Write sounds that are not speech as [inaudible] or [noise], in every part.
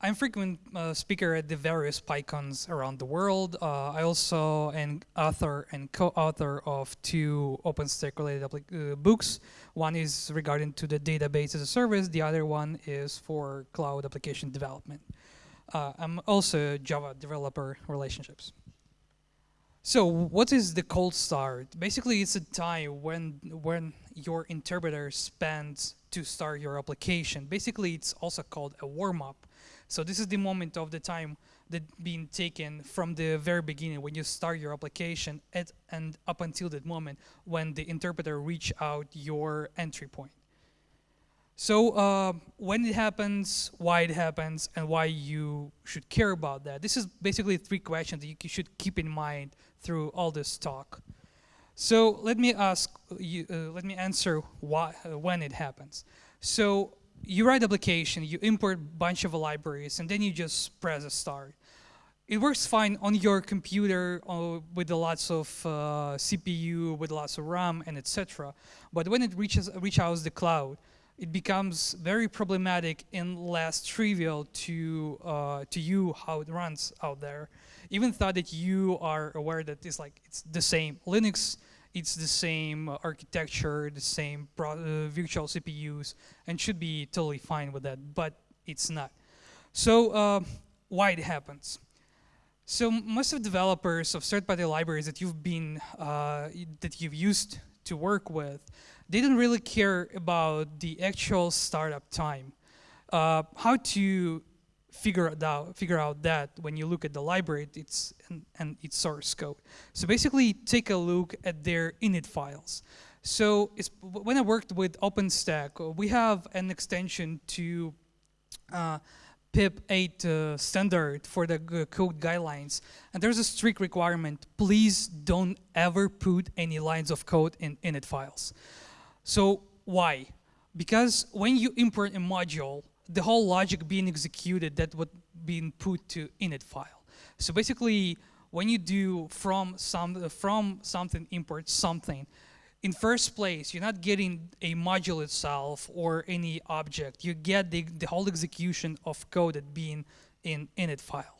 I'm frequent uh, speaker at the various PyCons around the world. Uh, I also am author and co-author of two OpenStack related uh, books. One is regarding to the database as a service. The other one is for cloud application development. Uh, I'm also Java developer relationships. So what is the cold start? Basically, it's a time when when your interpreter spends to start your application. Basically, it's also called a warm-up. So this is the moment of the time that being taken from the very beginning when you start your application at, and up until that moment when the interpreter reach out your entry point. So uh, when it happens, why it happens, and why you should care about that. This is basically three questions that you should keep in mind through all this talk. So let me ask you, uh, let me answer why, uh, when it happens. So you write application, you import bunch of libraries, and then you just press a start. It works fine on your computer uh, with lots of uh, CPU, with lots of RAM, and etc. But when it reaches reach out the cloud, it becomes very problematic and less trivial to uh, to you how it runs out there. Even thought that you are aware that it's like it's the same Linux, it's the same architecture, the same uh, virtual CPUs, and should be totally fine with that, but it's not. So uh, why it happens? So most of developers of third-party libraries that you've been uh, that you've used to work with they didn't really care about the actual startup time. Uh, how to figure out figure out that when you look at the library it's and, and, its source code. So basically take a look at their init files. So when I worked with OpenStack, we have an extension to uh, PEP 8 uh, standard for the code guidelines. And there's a strict requirement, please don't ever put any lines of code in init files. So why? Because when you import a module, the whole logic being executed that would be put to init file. So basically, when you do from some from something import something, in first place, you're not getting a module itself or any object. You get the, the whole execution of code that being in init file.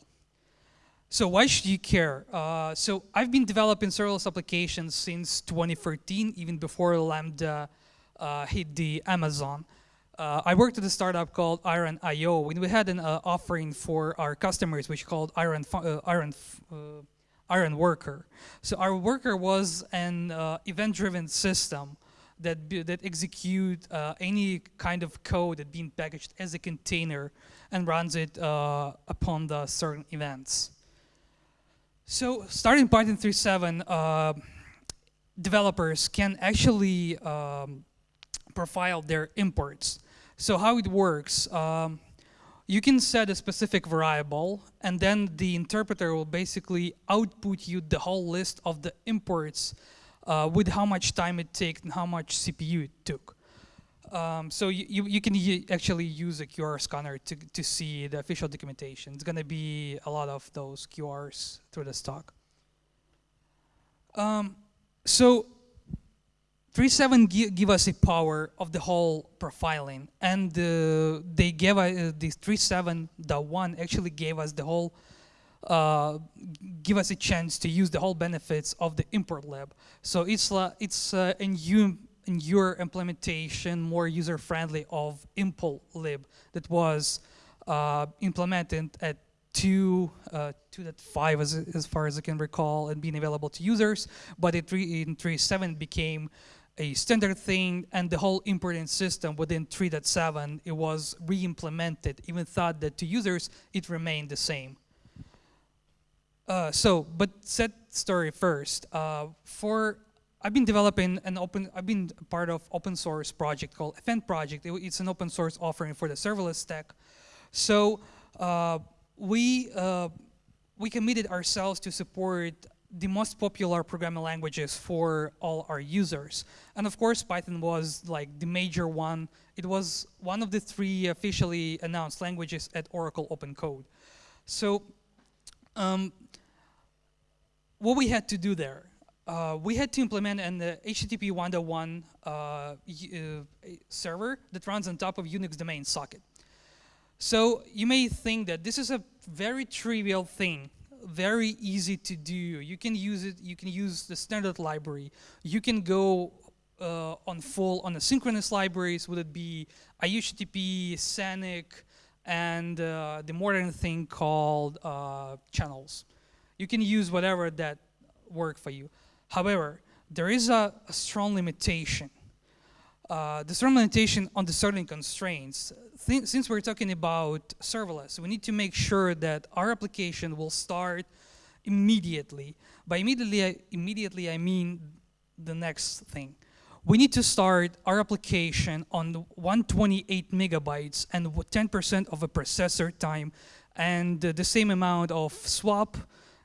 So why should you care? Uh, so I've been developing serverless applications since 2013, even before Lambda uh, hit the Amazon. Uh, I worked at a startup called Iron IO, and we had an uh, offering for our customers, which called Iron uh, Iron uh, Iron Worker. So our worker was an event-driven system that that execute any kind of code that being packaged as a container and runs it upon the certain events. So starting Python 3.7, uh, developers can actually um, profile their imports. So how it works, um, you can set a specific variable and then the interpreter will basically output you the whole list of the imports uh, with how much time it takes and how much CPU it took. Um, so you, you, you can actually use a QR scanner to, to see the official documentation. It's going to be a lot of those QRs through the stock. Um, so 3.7 gi give us a power of the whole profiling and uh, they gave us, uh, the 3.7.1 actually gave us the whole uh, give us a chance to use the whole benefits of the ImportLib. So it's uh, it's uh, in you in your implementation more user friendly of impl lib that was uh, implemented at 2 uh, 2.5 as, as far as I can recall and being available to users, but it in 3.7 became a standard thing and the whole importing system within 3.7 it was re-implemented. Even thought that to users it remained the same. Uh, so but set story first. Uh, for I've been developing an open I've been part of open source project called Fn Project it, it's an open source offering for the serverless stack so uh, we uh, we committed ourselves to support the most popular programming languages for all our users. And of course, Python was like the major one. It was one of the three officially announced languages at Oracle Open Code. So um, what we had to do there, uh, we had to implement an uh, HTTP 1.1 uh, uh, server that runs on top of Unix domain socket. So you may think that this is a very trivial thing, very easy to do. You can use it, you can use the standard library. You can go uh, on full, on the synchronous libraries, would it be aiohttp, SANIC, and uh, the modern thing called uh, channels. You can use whatever that work for you. However, there is a, a strong limitation. Uh, the strong limitation on the certain constraints. Th since we're talking about serverless, we need to make sure that our application will start immediately. By immediately, I, immediately I mean the next thing. We need to start our application on 128 megabytes and 10% of a processor time and uh, the same amount of swap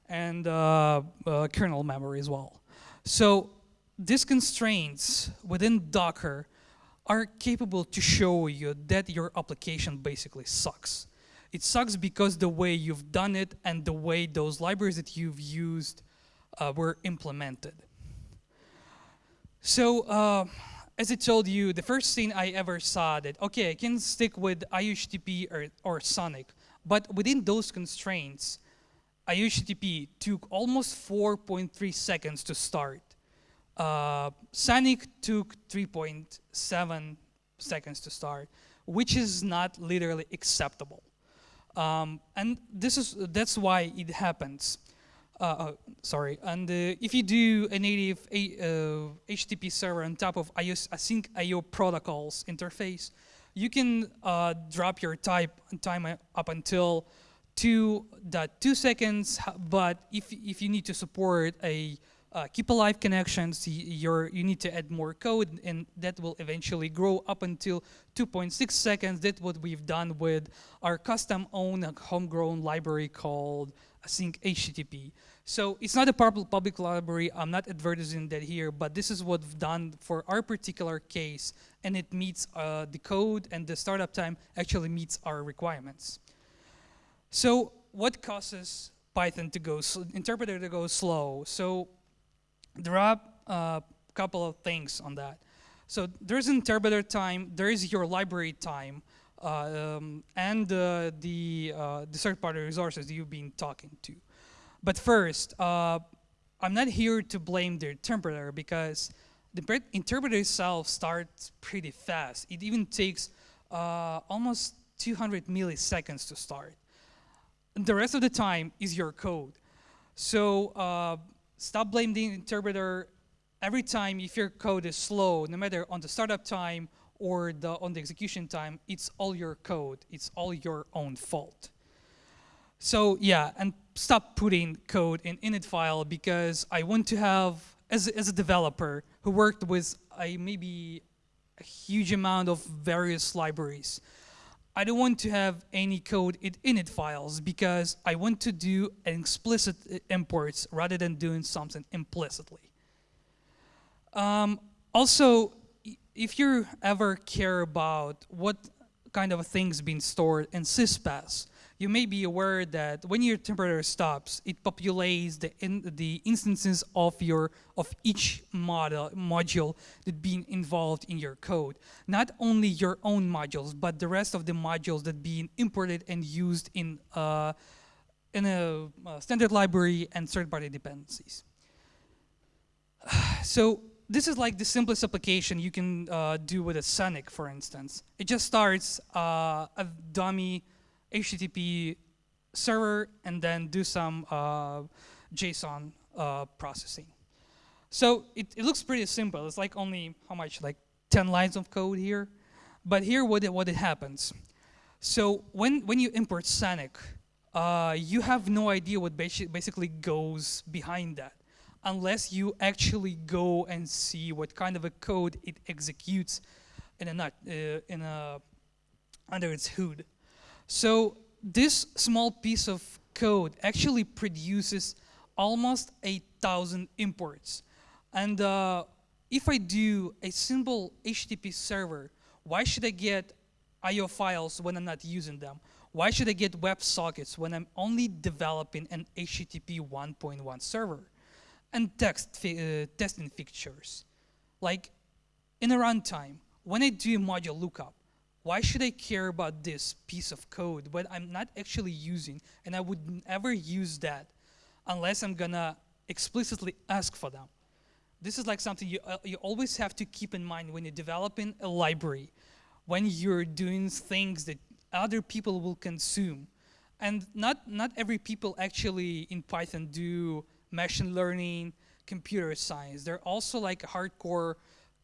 and uh, uh, kernel memory as well. So these constraints within Docker are capable to show you that your application basically sucks. It sucks because the way you've done it and the way those libraries that you've used uh, were implemented. So, uh, as I told you, the first thing I ever saw that, okay, I can stick with aiohttp or, or Sanic, but within those constraints, aiohttp took almost 4.3 seconds to start. Uh, Sanic took 3.7 seconds to start, which is not literally acceptable. Um, and this is that's why it happens. Uh, uh, sorry, and uh, if you do a native HTTP uh, server on top of IOS, async IO protocols interface, you can uh, drop your type time up until 2.2 seconds, but if, if you need to support a uh, keep alive connections, you you need to add more code and that will eventually grow up until 2.6 seconds. That's what we've done with our custom own homegrown library called async HTTP. So it's not a public library, I'm not advertising that here, but this is what we've done for our particular case and it meets uh, the code and the startup time actually meets our requirements. So what causes Python to go, interpreter to go slow? So there are a uh, couple of things on that. So there's interpreter time, there is your library time, uh, um, and uh, the, uh, the third-party resources you've been talking to. But first, uh, I'm not here to blame the interpreter because the interpreter itself starts pretty fast. It even takes uh, almost 200 milliseconds to start the rest of the time is your code. So uh, stop blaming the interpreter every time if your code is slow, no matter on the startup time or the, on the execution time, it's all your code. It's all your own fault. So yeah, and stop putting code in init file because I want to have, as, as a developer who worked with a, maybe a huge amount of various libraries, I don't want to have any code in init files because I want to do explicit imports rather than doing something implicitly. Um, also, if you ever care about what kind of things being stored in sys.path, you may be aware that when your temperature stops, it populates the, in, the instances of your of each model module that being involved in your code. Not only your own modules, but the rest of the modules that being imported and used in uh, in a uh, standard library and third-party dependencies. [sighs] so this is like the simplest application you can uh, do with a Sanic, for instance. It just starts uh, a dummy HTTP server and then do some uh, JSON uh, processing. So it, it looks pretty simple. It's like only, how much, like 10 lines of code here. But here what it, what it happens. So when, when you import Sanic, uh, you have no idea what basically goes behind that unless you actually go and see what kind of a code it executes in a, nut, uh, in a under its hood. So this small piece of code actually produces almost a thousand imports. And uh, if I do a simple HTTP server, why should I get IO files when I'm not using them? Why should I get WebSockets when I'm only developing an HTTP 1.1 server? And text uh, testing fixtures. Like in a runtime, when I do module lookup, why should I care about this piece of code when I'm not actually using, and I would never use that unless I'm gonna explicitly ask for them. This is like something you, uh, you always have to keep in mind when you're developing a library, when you're doing things that other people will consume. And not, not every people actually in Python do machine learning, computer science. They're also like hardcore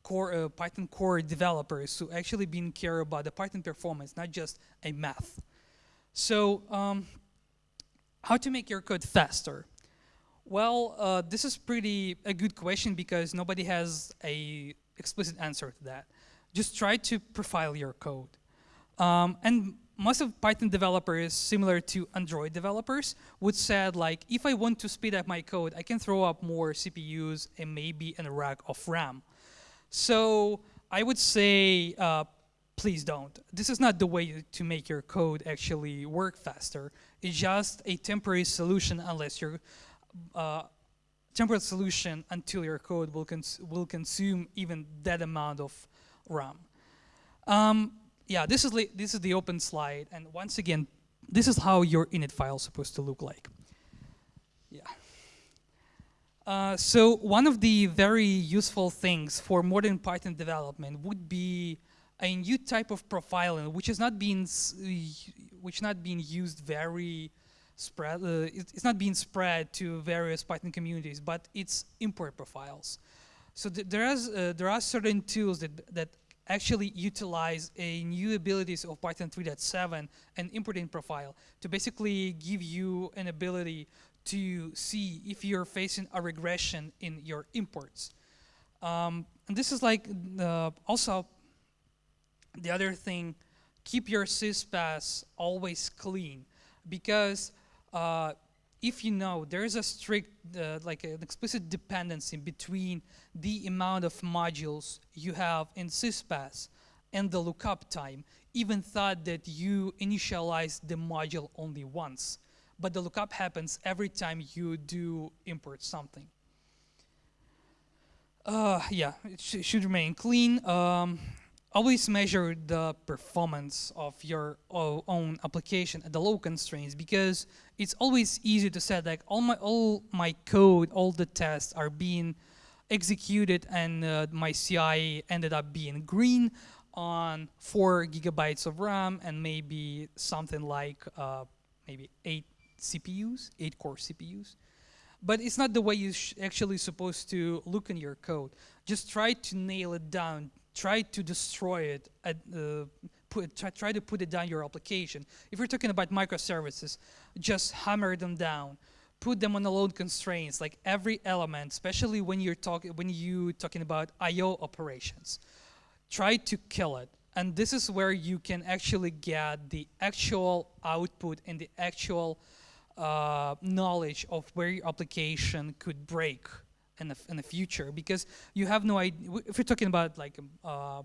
core, uh, Python core developers who actually been care about the Python performance, not just a math. So um, how to make your code faster? Well, uh, this is pretty a good question because nobody has a explicit answer to that. Just try to profile your code. Um, and most of Python developers, similar to Android developers, would say like, if I want to speed up my code, I can throw up more CPUs and maybe a rack of RAM. So I would say, uh, please don't. This is not the way to make your code actually work faster. It's just a temporary solution unless your uh, temporary solution until your code will, cons will consume even that amount of RAM. Um, yeah, this is, this is the open slide. And once again, this is how your init file is supposed to look like. Yeah. Uh, so one of the very useful things for modern Python development would be a new type of profiling, which is not being which not being used very spread. Uh, it's not being spread to various Python communities, but it's import profiles. So th there is uh, there are certain tools that that actually utilize a new abilities of Python 3.7 and importing profile to basically give you an ability to see if you're facing a regression in your imports. Um, and this is like uh, also the other thing, keep your sys.path always clean because uh, if you know there is a strict, uh, like an explicit dependency between the amount of modules you have in sys.path and the lookup time, even thought that you initialize the module only once but the lookup happens every time you do import something. Uh, yeah, it sh should remain clean. Um, always measure the performance of your own application at the low constraints because it's always easy to say like all my all my code, all the tests are being executed and uh, my CI ended up being green on four gigabytes of RAM and maybe something like uh, maybe eight CPUs, eight core CPUs. But it's not the way you're actually supposed to look in your code. Just try to nail it down. Try to destroy it. At, uh, put, try, try to put it down your application. If you're talking about microservices, just hammer them down. Put them on the load constraints, like every element, especially when you're talking when you talking about I/O operations. Try to kill it and this is where you can actually get the actual output and the actual uh, knowledge of where your application could break in the, in the future because you have no idea, if you're talking about like uh,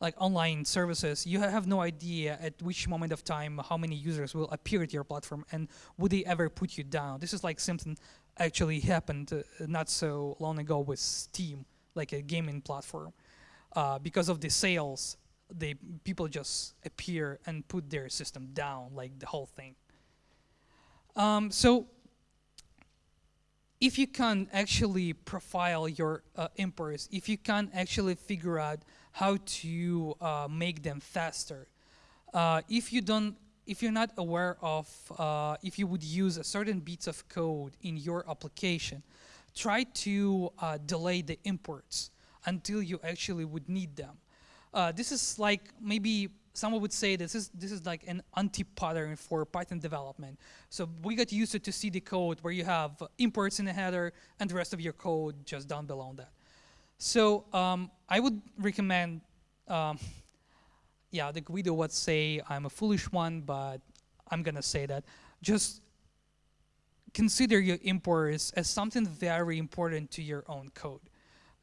like online services, you have no idea at which moment of time how many users will appear at your platform and would they ever put you down. This is like something actually happened uh, not so long ago with Steam, like a gaming platform. Uh, because of the sales, they people just appear and put their system down, like the whole thing. Um, so if you can actually profile your uh, imports, if you can actually figure out how to uh, make them faster, uh, if you don't, if you're not aware of, uh, if you would use a certain bits of code in your application, try to uh, delay the imports until you actually would need them. Uh, this is like maybe someone would say this is this is like an anti-pattern for Python development. So we got used to, to see the code where you have imports in the header and the rest of your code just down below that. So um, I would recommend, um, [laughs] yeah, the Guido would say I'm a foolish one, but I'm gonna say that. Just consider your imports as something very important to your own code.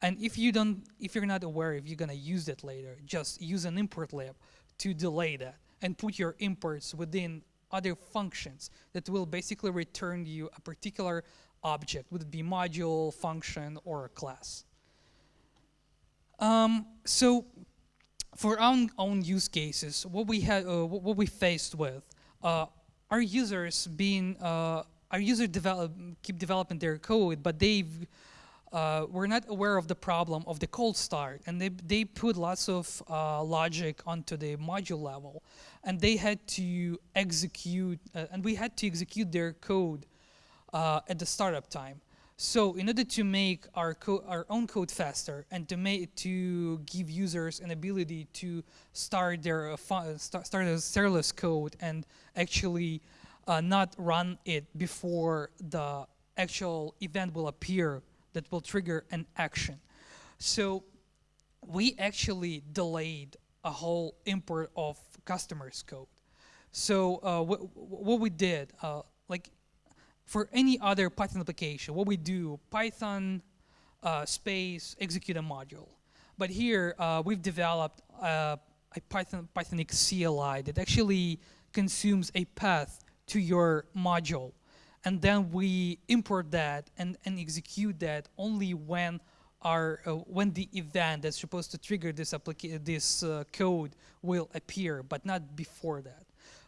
And if you don't, if you're not aware if you're gonna use that later, just use an import lib to delay that and put your imports within other functions that will basically return you a particular object, would it be module, function, or a class. Um, so for our own, use cases, what we had, uh, what we faced with, uh, our users being, uh, our user develop, keep developing their code, but they've, uh, were not aware of the problem of the cold start, and they they put lots of uh, logic onto the module level, and they had to execute, uh, and we had to execute their code uh, at the startup time. So in order to make our, our own code faster and to make to give users an ability to start their uh, start, start a serverless code and actually uh, not run it before the actual event will appear that will trigger an action. So we actually delayed a whole import of customers code. So uh, what, we did, uh, like for any other Python application, what we do, Python uh, space execute a module. But here uh, we've developed uh, a Python Pythonic CLI that actually consumes a path to your module. And then we import that and, and execute that only when our uh, when the event that's supposed to trigger this this uh, code will appear, but not before that.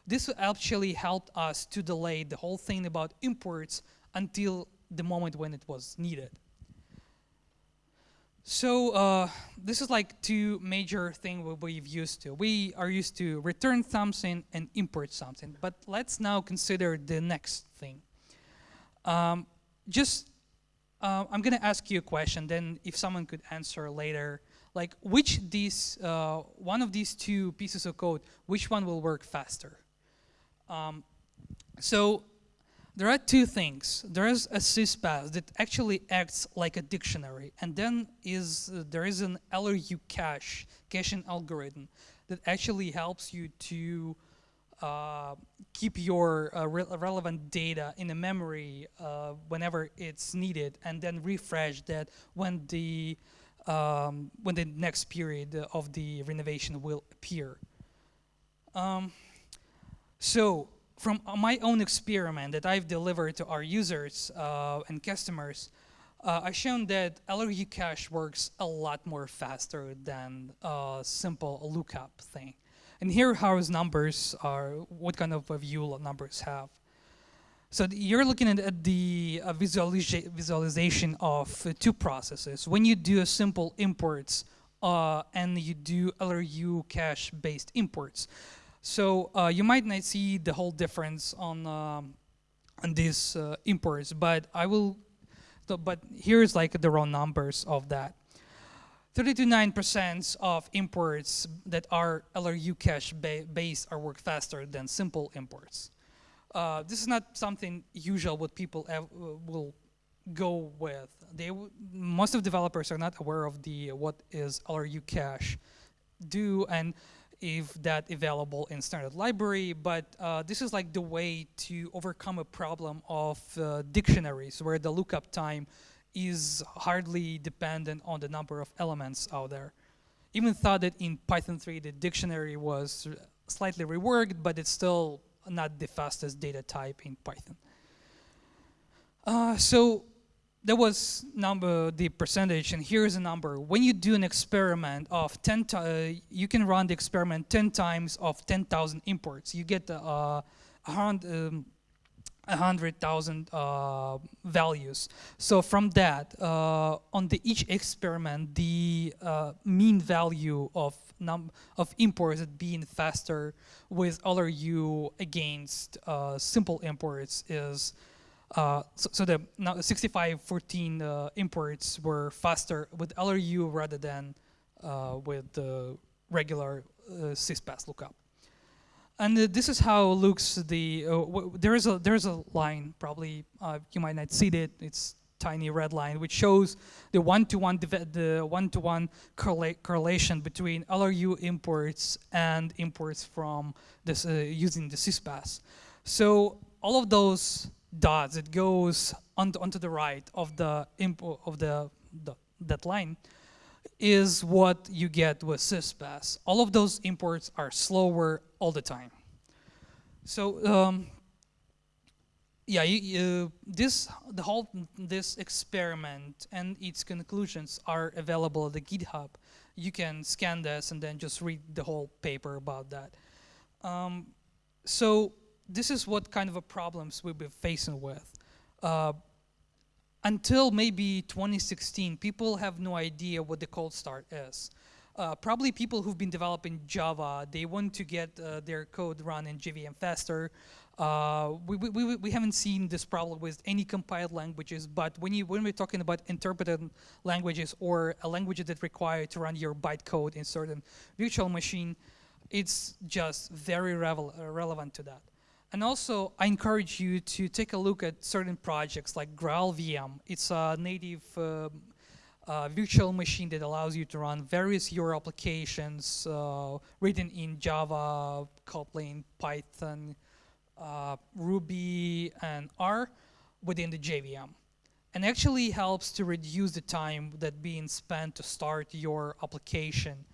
This actually helped us to delay the whole thing about imports until the moment when it was needed. So uh, this is like two major things we've used to. We are used to return something and import something. But let's now consider the next thing. Um, just, uh, I'm going to ask you a question. Then if someone could answer later, like which these, uh, one of these two pieces of code, which one will work faster? Um, so there are two things. There is a sys.path that actually acts like a dictionary, and then is uh, there is an LRU cache, caching algorithm, that actually helps you to uh, keep your uh, re relevant data in the memory uh, whenever it's needed, and then refresh that when the um, when the next period of the renovation will appear. Um, so from my own experiment that I've delivered to our users uh, and customers, uh, I've shown that LRU cache works a lot more faster than a simple lookup thing. And here how his numbers are, what kind of view numbers have. So you're looking at the uh, visualiza visualization of uh, two processes. When you do a simple imports uh, and you do LRU cache based imports, so uh, you might not see the whole difference on um, on these uh, imports, but I will. But here's like the raw numbers of that. 39% of imports that are LRU cache ba based are work faster than simple imports. Uh, this is not something usual what people uh, will go with. They most of developers are not aware of the what is LRU cache do and if that available in standard library, but uh, this is like the way to overcome a problem of uh, dictionaries where the lookup time is hardly dependent on the number of elements out there. Even thought that in Python 3 the dictionary was slightly reworked, but it's still not the fastest data type in Python. Uh, so that was number the percentage and here's a number when you do an experiment of 10 uh, you can run the experiment 10 times of 10,000 imports you get uh, a um, hundred thousand uh, values so from that uh, on the each experiment the uh, mean value of num of imports being faster with LRU against uh, simple imports is uh, so, so, the now 6514 uh, imports were faster with LRU rather than with the regular uh, sys.path lookup. And uh, this is how looks the uh, there is a there is a line probably you might not see it. It's tiny red line which shows the one-to-one -one the one-to-one -one correla correlation between LRU imports and imports from this using the sys.path. So all of those dots, it goes onto, onto the right of the of the, the that line is what you get with sys.path. All of those imports are slower all the time. So um, yeah, you, you, this the whole this experiment and its conclusions are available at the GitHub. You can scan this and then just read the whole paper about that. Um, so this is what kind of a problems we've been facing with. Uh, until maybe 2016, people have no idea what the cold start is. Uh, probably people who've been developing Java, they want to get uh, their code run in JVM faster. Uh, we, we, we haven't seen this problem with any compiled languages, but when, you, when we're talking about interpreted languages or a language that require to run your bytecode in certain virtual machine, it's just very revel relevant to that. And also, I encourage you to take a look at certain projects like GraalVM. It's a native uh, uh, virtual machine that allows you to run various your applications uh, written in Java, Kotlin, Python, uh, Ruby, and R within the JVM. And actually helps to reduce the time that being spent to start your application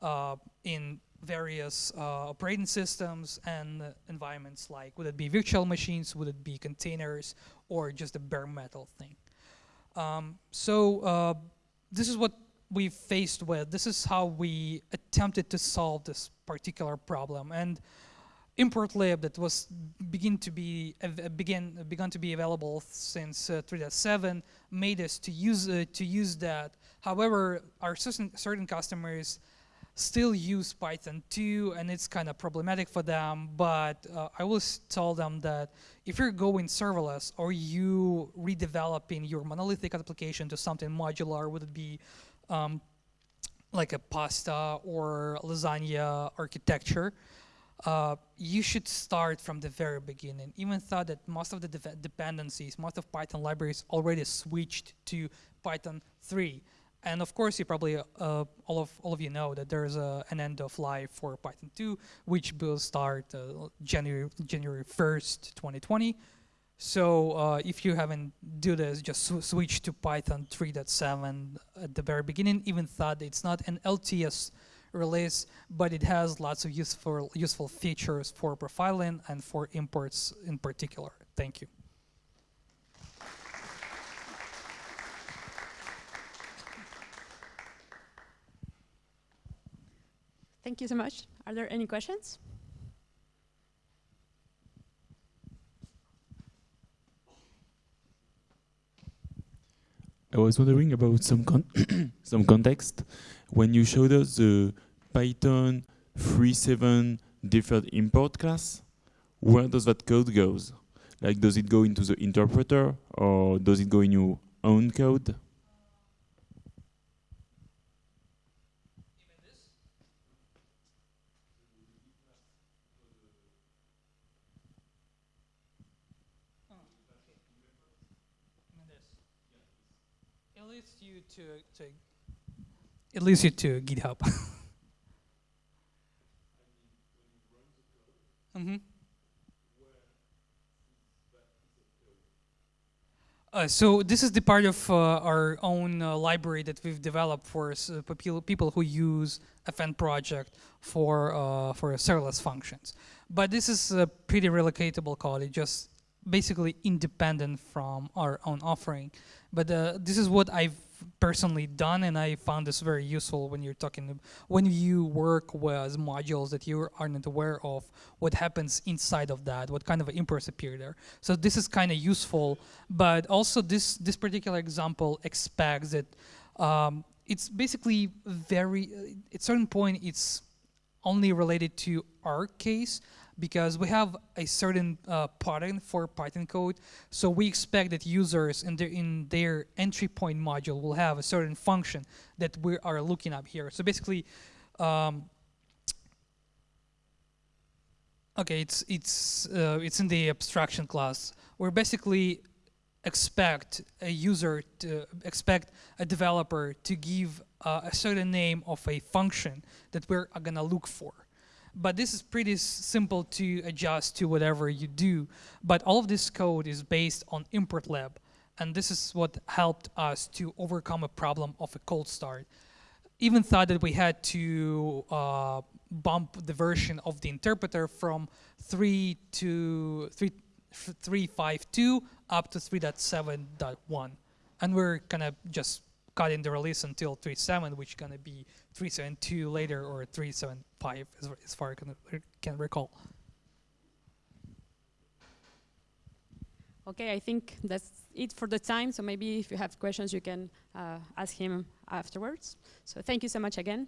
uh, in various uh, operating systems and environments like would it be virtual machines, would it be containers, or just a bare metal thing. Um, so uh, this is what we faced with. This is how we attempted to solve this particular problem. And ImportLib that was begin to be begin begun to be available since uh, 3.7 made us to use uh, to use that. However, our certain certain customers still use Python 2 and it's kind of problematic for them, but uh, I always tell them that if you're going serverless or you redeveloping your monolithic application to something modular, would it be um, like a pasta or lasagna architecture, uh, you should start from the very beginning. Even though that most of the de dependencies, most of Python libraries already switched to Python 3. And of course, you probably, uh, all, of, all of you know that there's a, an end of life for Python 2, which will start uh, January, January 1st, 2020. So uh, if you haven't do this, just sw switch to Python 3.7 at the very beginning, even though it's not an LTS release, but it has lots of useful, useful features for profiling and for imports in particular. Thank you. Thank you so much. Are there any questions? I was wondering about some con [coughs] some context. When you showed us the Python 3.7 deferred import class, where does that code goes? Like, does it go into the interpreter or does it go in your own code? You to, to it leads you to GitHub. [laughs] mm -hmm. Uh, so this is the part of uh, our own uh, library that we've developed for uh, people who use FN project for uh, for serverless functions. But this is a pretty relocatable code. It just basically independent from our own offering. But uh, this is what I've personally done and I found this very useful when you're talking when you work with modules that you aren't aware of what happens inside of that what kind of imports appear there so this is kind of useful but also this this particular example expects that um, it's basically very at certain point it's only related to our case because we have a certain uh, pattern for Python code. So we expect that users in their, in their entry point module will have a certain function that we are looking up here. So basically, um, okay, it's it's uh, it's in the abstraction class. We're basically expect a user to expect a developer to give uh, a certain name of a function that we're gonna look for. But this is pretty simple to adjust to whatever you do. But all of this code is based on ImportLib. And this is what helped us to overcome a problem of a cold start. Even thought that we had to uh, bump the version of the interpreter from 3 to 3 f- 352 up to 3.7.1. And we're gonna just cutting the release until 3.7, which is gonna be 3.7.2 later or 3.7.5 as, as far as I can, can recall. Okay, I think that's it for the time. So maybe if you have questions, you can uh, ask him afterwards. So thank you so much again.